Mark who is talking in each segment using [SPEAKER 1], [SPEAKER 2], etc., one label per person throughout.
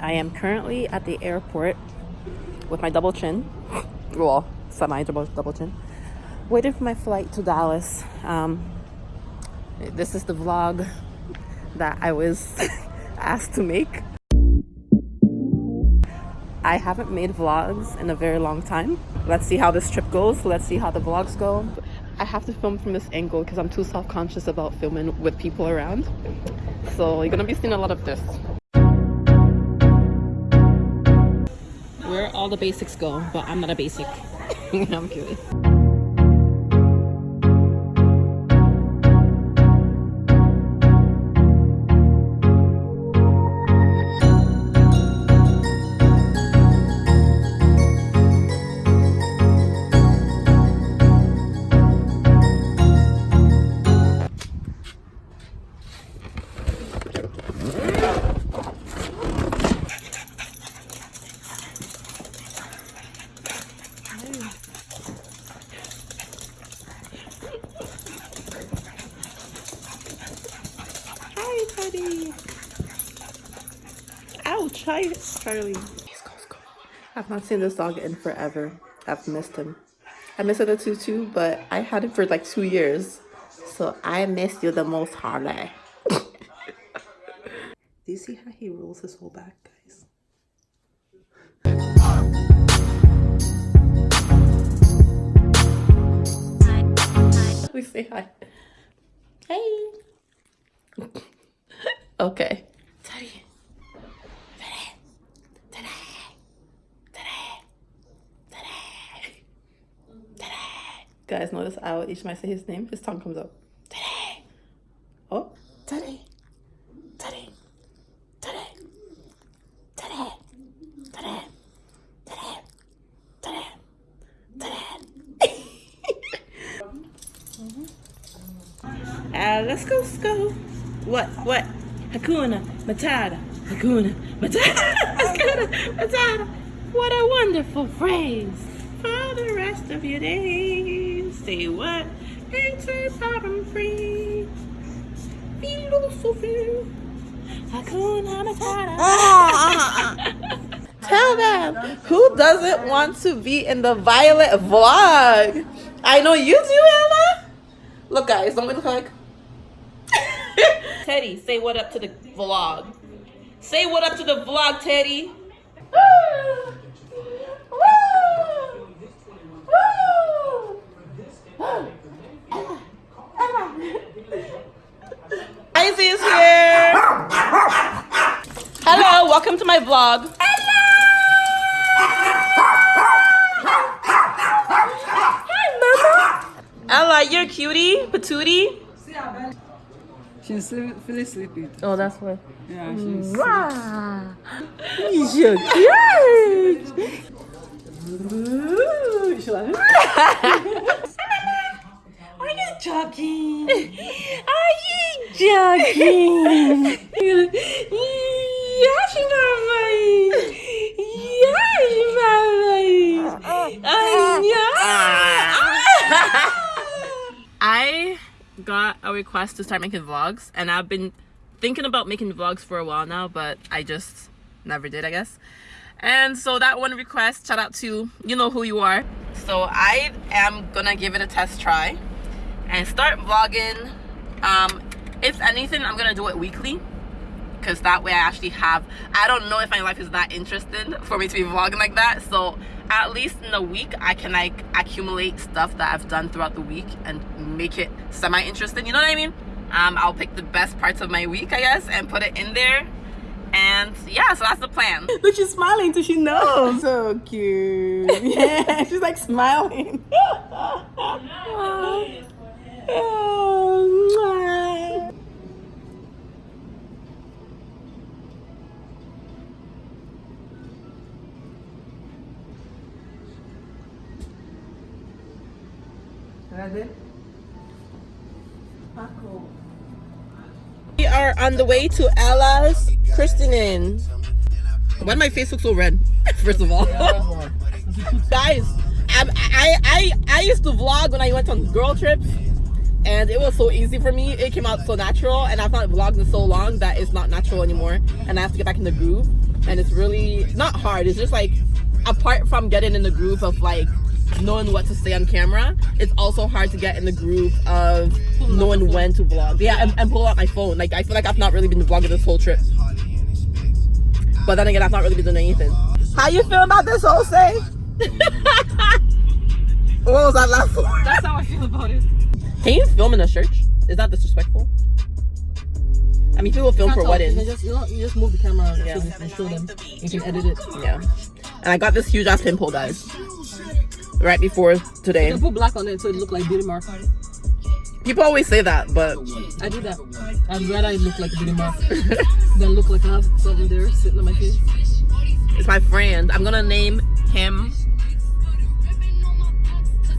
[SPEAKER 1] I am currently at the airport with my double chin. Well, semi double, double chin. Waiting for my flight to Dallas. Um, this is the vlog that I was asked to make. I haven't made vlogs in a very long time. Let's see how this trip goes. Let's see how the vlogs go. I have to film from this angle because I'm too self-conscious about filming with people around. So you're gonna be seeing a lot of this. Where all the basics go, but I'm not a basic. I'm kidding. Charlie. I've not seen this dog in forever. I've missed him. I miss other two too, but I had him for like two years. So I miss you the most, Harley. Do you see how he rolls his whole back, guys? We say hi. Hey. okay. guys notice how each time I say his name, his tongue comes up. Today. Oh, today. Today. Today. Today. Today. Today. Today. Today. uh, let's go, let's go. What? What? Hakuna Matata. Hakuna Matata. Hakuna Matata. What a wonderful phrase for the rest of your days. Say what? It's a problem free. Philosophy. Hakuna Matata. Ah, ah, ah, Tell them who doesn't want to be in the Violet vlog. I know you do, Ella. Look, guys, don't we look like? Teddy, say what up to the vlog. Say what up to the vlog, Teddy. welcome to my vlog. Ella, you're a cutie, patootie.
[SPEAKER 2] She's feeling sleepy.
[SPEAKER 1] Oh, that's why.
[SPEAKER 2] Yeah, she's
[SPEAKER 1] Wow. You're cute.
[SPEAKER 2] Are you joking?
[SPEAKER 1] Are you joking? got a request to start making vlogs, and I've been thinking about making vlogs for a while now, but I just never did, I guess. And so that one request, shout out to you know who you are. So I am gonna give it a test try and start vlogging. Um, if anything, I'm gonna do it weekly because that way I actually have. I don't know if my life is that interesting for me to be vlogging like that. So at least in a week, I can like accumulate stuff that I've done throughout the week and make it semi-interesting. You know what I mean? Um, I'll pick the best parts of my week, I guess, and put it in there. And yeah, so that's the plan.
[SPEAKER 2] Look, she's smiling so she knows. so cute. Yeah, she's like smiling. Oh,
[SPEAKER 1] We are on the way to Ella's christening. Why my face look so red? First of all, guys, I, I I I used to vlog when I went on girl trips, and it was so easy for me. It came out so natural, and I've not vlogged in so long that it's not natural anymore, and I have to get back in the groove. and it's really not hard. It's just like apart from getting in the groove of like knowing what to say on camera, it's also hard to get in the groove of knowing when to vlog. Yeah, and, and pull out my phone. Like I feel like I've not really been vlogging this whole trip. But then again, I've not really been doing anything. How you feel about this whole say? what was that last one?
[SPEAKER 2] That's how I feel about it.
[SPEAKER 1] Can you film in a church? Is that disrespectful? I mean, people film for
[SPEAKER 2] You
[SPEAKER 1] weddings.
[SPEAKER 2] can just, you, know, you just move the camera
[SPEAKER 1] Yeah.
[SPEAKER 2] so they can show them. You can edit it.
[SPEAKER 1] Yeah. And I got this huge ass pimple, guys. Right before today.
[SPEAKER 2] can put black on it so it look like beauty mark.
[SPEAKER 1] People always say that, but
[SPEAKER 2] I do that. I'd rather it look like beauty mark than look like I have something there sitting on my face.
[SPEAKER 1] it's my friend. I'm gonna name him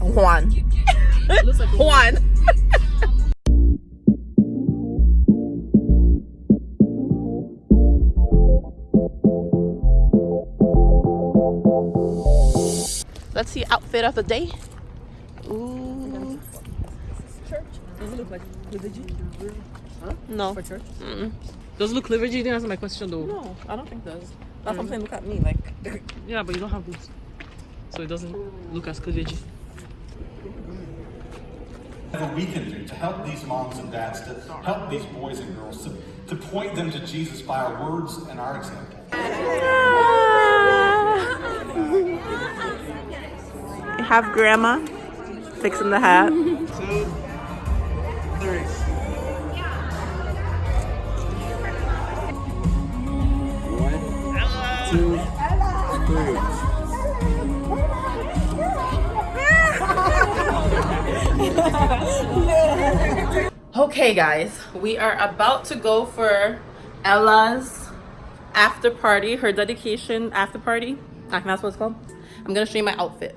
[SPEAKER 1] Juan.
[SPEAKER 2] Like
[SPEAKER 1] Juan. Let's see outfit of the day. Ooh.
[SPEAKER 2] church. Does it look like liturgy?
[SPEAKER 1] No.
[SPEAKER 2] For church?
[SPEAKER 1] Mm-mm.
[SPEAKER 2] Does it look liturgy? You didn't answer my question though.
[SPEAKER 1] No, I don't think does. That's what I'm mm. saying. Look at me, like.
[SPEAKER 2] Yeah, but you don't have boots. So it doesn't look as liturgy.
[SPEAKER 3] Whatever we can do to help these moms and dads, to help these boys and girls, to, to point them to Jesus by our words and our example.
[SPEAKER 1] Have grandma fixing the hat. Okay, guys, we are about to go for Ella's after party, her dedication after party. That's what it's called. I'm gonna show you my outfit.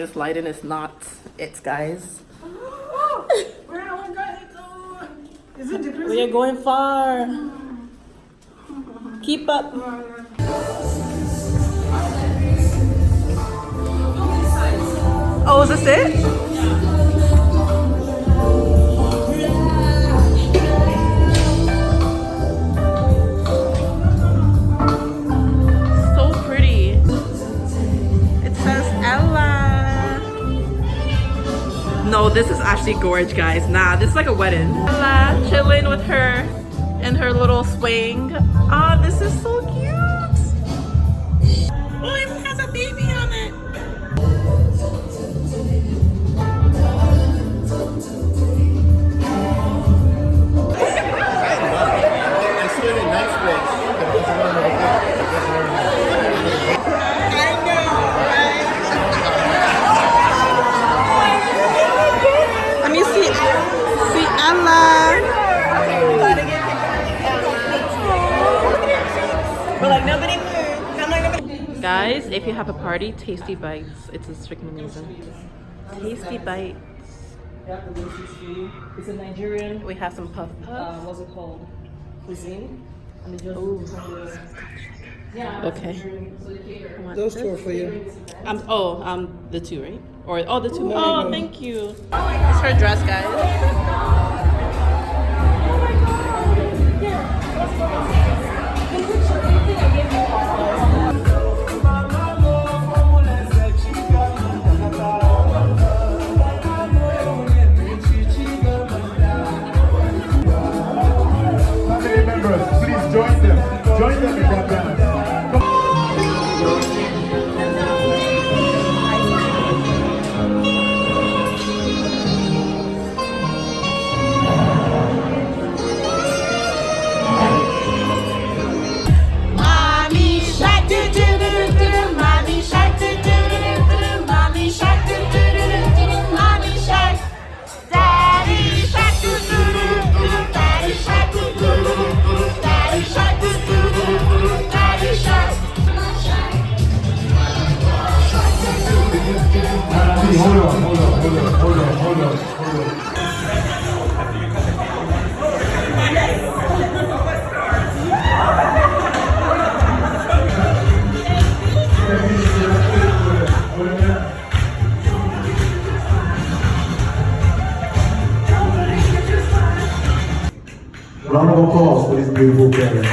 [SPEAKER 1] This lighting is not it, guys. We are going far. Keep up. Oh, is this it? This is actually gorge, guys. Nah, this is like a wedding. Ella chilling with her and her little swing. Ah, this is so cute. Guys, if you have a party, Tasty Bites. It's a freaking amazing. Tasty Bites.
[SPEAKER 2] It's a Nigerian,
[SPEAKER 1] We have some puff
[SPEAKER 2] uh,
[SPEAKER 1] puff.
[SPEAKER 2] what's it called? Cuisine. And they
[SPEAKER 1] Ooh.
[SPEAKER 2] yeah.
[SPEAKER 1] Okay.
[SPEAKER 2] So they cater.
[SPEAKER 1] Want
[SPEAKER 4] Those two are for you.
[SPEAKER 1] Um, oh, um, the two, right? Or oh, the two. Oh, thank you. It's her dress, guys.
[SPEAKER 5] Family Gracias.